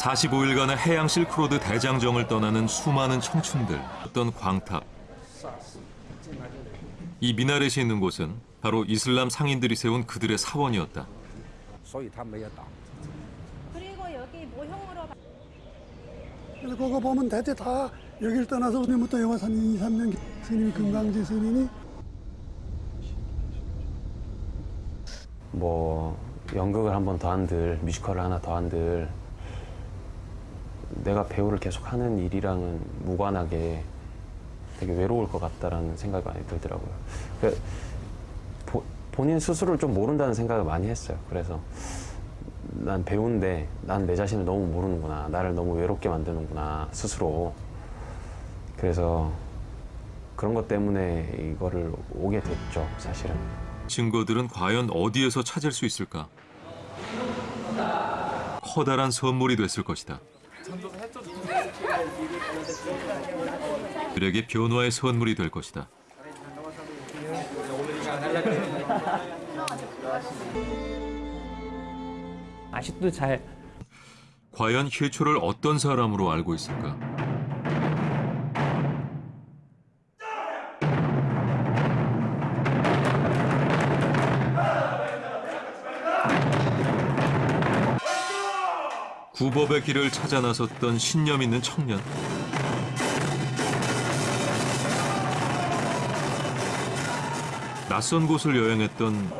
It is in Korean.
45일간의 해양 실크로드 대장정을 떠나는 수많은 청춘들, 어떤 광탑. 이 미나렛이 있는 곳은 바로 이슬람 상인들이 세운 그들의 사원이었다. 그리고 여기 모형으로 그거 보면 대체 다 여길 떠나서 우리부터 여화산 2, 3년 스님 금강지 스님이 뭐 연극을 한 번 더 한들 뮤지컬을 하나 더 한들 내가 배우를 계속 하는 일이랑은 무관하게 되게 외로울 것 같다라는 생각이 많이 들더라고요. 그 보- 본인 스스로를 좀 모른다는 생각을 많이 했어요. 그래서 난 배우인데 난 내 자신을 너무 모르는구나. 나를 너무 외롭게 만드는구나 스스로. 그래서 그런 것 때문에 이거를 오게 됐죠, 사실은. 증거들은 과연 어디에서 찾을 수 있을까? 커다란 선물이 됐을 것이다. 그에게 변화의 선물이 될 것이다. 아직도 잘 과연 희초를 어떤 사람으로 알고 있을까? 구법의 길을 찾아 나섰던 신념 있는 청년. 낯선 곳을 여행했던